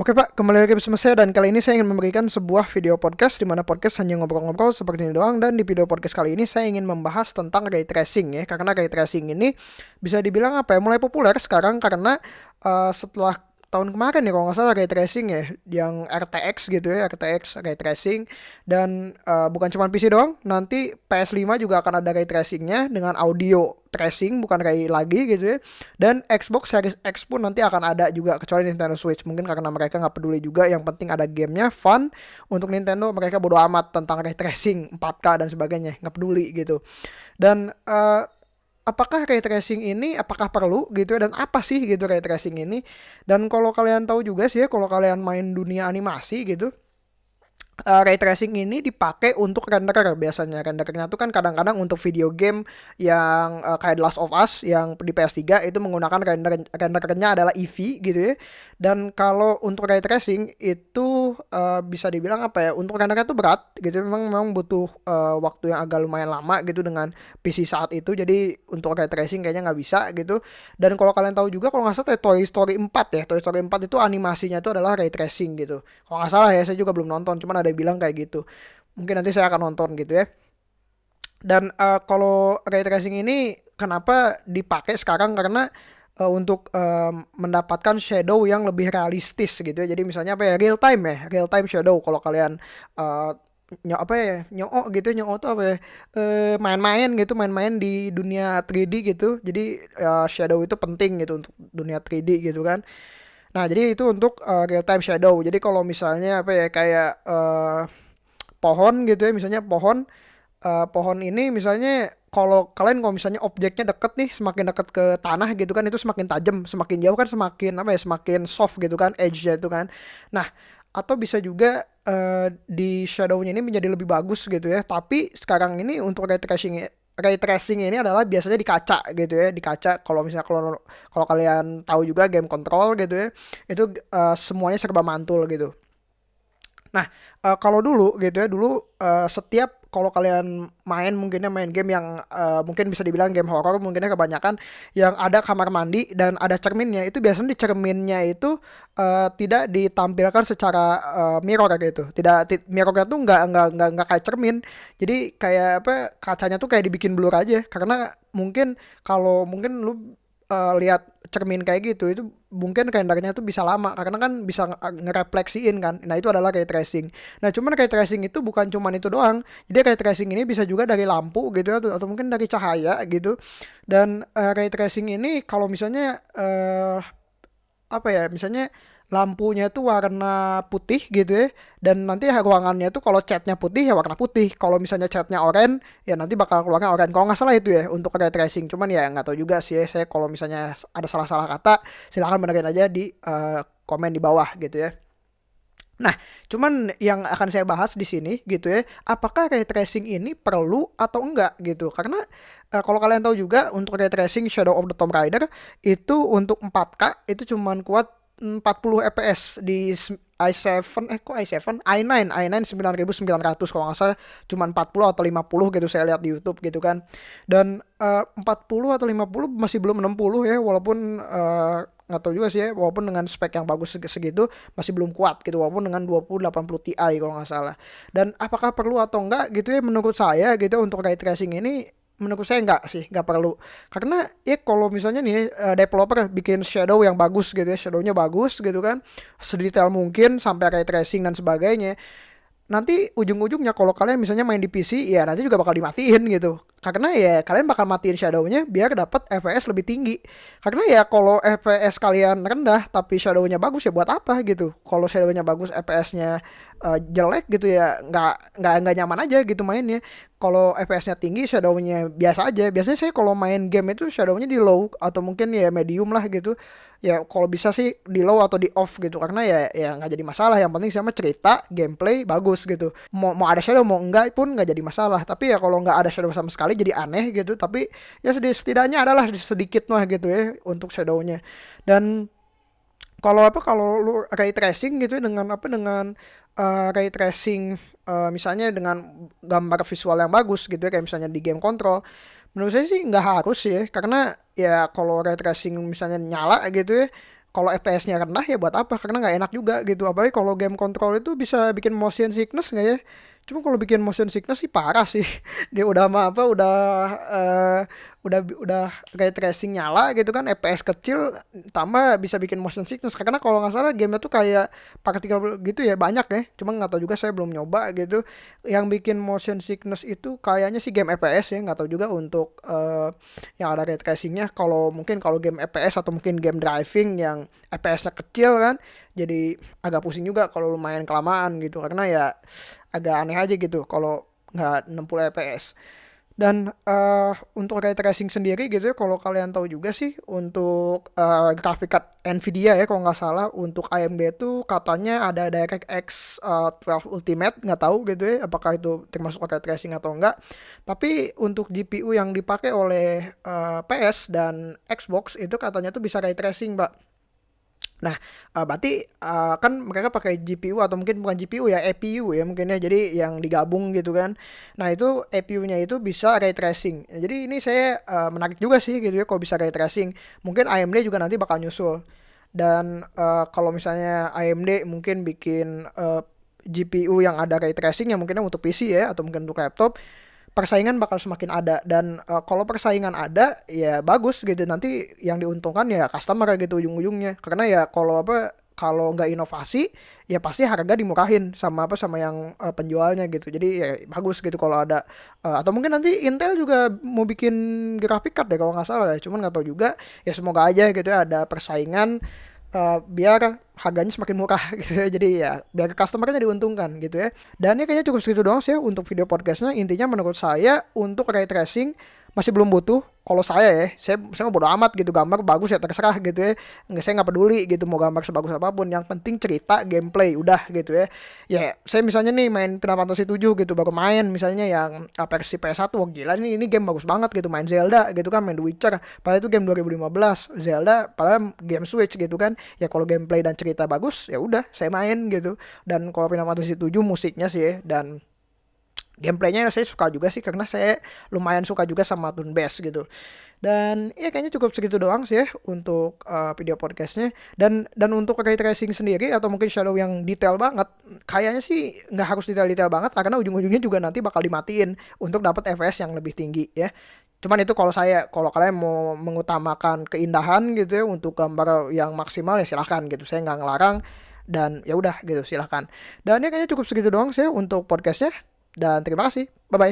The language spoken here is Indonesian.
Oke Pak, kembali lagi bersama saya dan kali ini saya ingin memberikan sebuah video podcast di mana podcast hanya ngobrol-ngobrol seperti ini doang. Dan di video podcast kali ini saya ingin membahas tentang ray tracing ya. Karena ray tracing ini bisa dibilang apa ya mulai populer sekarang karena uh, setelah tahun kemarin ya kalau nggak salah ray tracing ya yang RTX gitu ya RTX ray tracing. Dan uh, bukan cuma PC doang nanti PS5 juga akan ada ray tracingnya dengan audio tracing bukan ray lagi gitu ya. Dan Xbox Series X pun nanti akan ada juga kecuali Nintendo Switch. Mungkin karena mereka nggak peduli juga yang penting ada gamenya fun untuk Nintendo mereka bodo amat tentang ray tracing 4K dan sebagainya nggak peduli gitu. Dan uh, apakah ray tracing ini apakah perlu gitu ya dan apa sih gitu ray tracing ini? Dan kalau kalian tahu juga sih ya kalau kalian main dunia animasi gitu uh, ray tracing ini dipakai untuk renderer biasanya. Renderernya tuh kan kadang-kadang untuk video game yang uh, kayak The Last of Us yang di PS3 itu menggunakan render renderernya adalah Eevee gitu ya. Dan kalau untuk ray tracing itu uh, bisa dibilang apa ya untuk rendernya tuh berat gitu. Memang memang butuh uh, waktu yang agak lumayan lama gitu dengan PC saat itu. Jadi untuk ray tracing kayaknya nggak bisa gitu. Dan kalau kalian tahu juga kalau nggak salah Toy Story 4 ya. Toy Story 4 itu animasinya itu adalah ray tracing gitu. Kalau nggak salah ya saya juga belum nonton. Cuman ada yang bilang kayak gitu. Mungkin nanti saya akan nonton gitu ya. Dan uh, kalau ray tracing ini kenapa dipakai sekarang? Karena uh, untuk uh, mendapatkan shadow yang lebih realistis gitu ya. Jadi misalnya apa ya real time ya real time shadow. Kalau kalian uh, nyo apa ya nyoo gitu nyoo tuh apa ya main-main gitu main-main di dunia 3D gitu. Jadi uh, shadow itu penting gitu untuk dunia 3D gitu kan Nah, jadi itu untuk uh, real time shadow. Jadi kalau misalnya apa ya kayak uh, pohon gitu ya, misalnya pohon uh, pohon ini misalnya kalau kalian kalau misalnya objeknya deket nih, semakin deket ke tanah gitu kan itu semakin tajam, semakin jauh kan semakin apa ya, semakin soft gitu kan edge-nya itu kan. Nah, atau bisa juga uh, di shadownya ini menjadi lebih bagus gitu ya. Tapi sekarang ini untuk ray tracing ray tracing ini adalah biasanya di kaca gitu ya di kaca. Kalau misalnya kalau kalau kalian tahu juga game control gitu ya itu uh, semuanya serba mantul gitu. Nah uh, kalau dulu gitu ya dulu uh, setiap kalau kalian main mungkinnya main game yang uh, mungkin bisa dibilang game horror mungkinnya kebanyakan yang ada kamar mandi dan ada cerminnya. Itu biasanya di cerminnya itu uh, tidak ditampilkan secara uh, mirror gitu. Tidak mirrornya tuh nggak nggak nggak nggak kayak cermin. Jadi kayak apa kacanya tuh kayak dibikin blur aja. Karena mungkin kalau mungkin lu uh, lihat cermin kayak gitu itu mungkin rendernya tuh bisa lama karena kan bisa ngerefleksiin kan. Nah itu adalah ray tracing. Nah cuman ray tracing itu bukan cuman itu doang. Jadi ray tracing ini bisa juga dari lampu gitu atau, mungkin dari cahaya gitu. Dan uh, ray tracing ini kalau misalnya uh, apa ya misalnya lampunya itu warna putih gitu ya. Dan nanti ruangannya itu kalau catnya putih ya warna putih. Kalau misalnya catnya oranye ya nanti bakal keluarnya oranye. Kalau nggak salah itu ya untuk ray tracing. Cuman ya nggak tahu juga sih ya saya kalau misalnya ada salah-salah kata silahkan benerin aja di uh, komen di bawah gitu ya. Nah, cuman yang akan saya bahas di sini gitu ya, apakah ray tracing ini perlu atau enggak gitu? Karena uh, kalau kalian tahu juga untuk ray tracing Shadow of the Tomb Raider itu untuk 4K itu cuman kuat 40 fps di i7 eh kok i7 i9 i9 9900 kalau nggak salah. Cuma 40 atau 50 gitu saya lihat di YouTube gitu kan. Dan uh, 40 atau 50 masih belum 60 ya walaupun uh, nggak tahu juga sih ya walaupun dengan spek yang bagus segitu masih belum kuat gitu walaupun dengan 2080 Ti kalau nggak salah. Dan apakah perlu atau enggak gitu ya menurut saya gitu untuk ray tracing ini menurut saya nggak sih nggak perlu. Karena ya kalau misalnya nih uh, developer bikin shadow yang bagus gitu ya shadownya bagus gitu kan sedetail mungkin sampai ray tracing dan sebagainya nanti ujung-ujungnya kalau kalian misalnya main di PC ya nanti juga bakal dimatiin gitu. Karena ya kalian bakal matiin shadownya biar dapat FPS lebih tinggi. Karena ya kalau FPS kalian rendah tapi shadownya bagus ya buat apa gitu? Kalau shadownya bagus FPS-nya uh, jelek gitu ya nggak nggak nggak nyaman aja gitu mainnya. Kalau FPS-nya tinggi shadownya biasa aja. Biasanya saya kalau main game itu shadownya di low atau mungkin ya medium lah gitu. Ya kalau bisa sih di low atau di off gitu. Karena ya ya nggak jadi masalah. Yang penting sama cerita gameplay bagus gitu. Mau mau ada shadow mau enggak pun nggak jadi masalah. Tapi ya kalau nggak ada shadow sama sekali jadi aneh gitu. Tapi ya setidaknya adalah sedikit mah gitu ya untuk shadownya. Dan kalau apa kalau lu ray tracing gitu ya dengan apa dengan uh, ray tracing uh, misalnya dengan gambar visual yang bagus gitu ya kayak misalnya di game control menurut saya sih nggak harus ya karena ya kalau ray tracing misalnya nyala gitu ya kalau FPS-nya rendah ya buat apa? Karena nggak enak juga gitu apalagi kalau game control itu bisa bikin motion sickness nggak ya cuma kalau bikin motion sickness sih parah sih. Dia udah apa apa udah uh, udah udah ray tracing nyala gitu kan FPS kecil tambah bisa bikin motion sickness. Karena kalau nggak salah game tuh kayak partikel gitu ya banyak ya. Cuma nggak tahu juga saya belum nyoba gitu. Yang bikin motion sickness itu kayaknya sih game FPS ya nggak tahu juga untuk uh, yang ada ray tracingnya. Kalau mungkin kalau game FPS atau mungkin game driving yang FPS-nya kecil kan jadi agak pusing juga kalau lumayan kelamaan gitu. Karena ya agak aneh aja gitu kalau nggak 60 fps dan uh, untuk ray tracing sendiri gitu ya kalau kalian tahu juga sih untuk uh, grafik card Nvidia ya kalau nggak salah untuk AMD itu katanya ada DirectX uh, 12 Ultimate nggak tahu gitu ya apakah itu termasuk ray tracing atau enggak tapi untuk GPU yang dipakai oleh uh, PS dan Xbox itu katanya tuh bisa ray tracing mbak Nah, uh, berarti uh, kan mereka pakai GPU atau mungkin bukan GPU ya, APU ya mungkin ya. Jadi yang digabung gitu kan. Nah, itu APU-nya itu bisa ray tracing. Jadi ini saya uh, menarik juga sih gitu ya kalau bisa ray tracing. Mungkin AMD juga nanti bakal nyusul. Dan uh, kalau misalnya AMD mungkin bikin uh, GPU yang ada ray tracing yang mungkin untuk PC ya atau mungkin untuk laptop persaingan bakal semakin ada. Dan uh, kalau persaingan ada ya bagus gitu. Nanti yang diuntungkan ya customer gitu ujung-ujungnya. Karena ya kalau apa kalau nggak inovasi ya pasti harga dimurahin sama apa sama yang uh, penjualnya gitu. Jadi ya bagus gitu kalau ada uh, atau mungkin nanti Intel juga mau bikin grafik card deh kalau nggak salah ya. Cuman nggak tahu juga. Ya semoga aja gitu ya ada persaingan uh, biar harganya semakin murah gitu ya. Jadi ya biar customernya diuntungkan gitu ya. Dan ini kayaknya cukup segitu doang sih ya untuk video podcastnya. Intinya menurut saya untuk ray tracing masih belum butuh kalau saya ya saya saya mau bodo amat gitu gambar bagus ya terserah gitu ya. Nggak saya nggak peduli gitu mau gambar sebagus apa pun yang penting cerita gameplay udah gitu ya. Ya saya misalnya nih main Final Fantasy 7 gitu baru main misalnya yang ah, versi PS1 wah gila ini ini game bagus banget gitu main Zelda gitu kan main The Witcher. Padahal itu game 2015 Zelda padahal game Switch gitu kan. Ya kalau gameplay dan cerita bagus ya udah saya main gitu. Dan kalau Final Fantasy 7 musiknya sih ya dan gameplaynya saya suka juga sih karena saya lumayan suka juga sama turn based gitu. Dan ya kayaknya cukup segitu doang sih ya untuk uh, video podcastnya. Dan dan untuk ray tracing sendiri atau mungkin shadow yang detail banget kayaknya sih nggak harus detail-detail banget karena ujung-ujungnya juga nanti bakal dimatiin untuk dapat FPS yang lebih tinggi ya. Cuman itu kalau saya kalau kalian mau mengutamakan keindahan gitu ya untuk gambar yang maksimal ya silahkan gitu. Saya nggak ngelarang dan ya udah gitu silahkan. Dan ya kayaknya cukup segitu doang sih untuk podcastnya dan terima kasih. Bye-bye.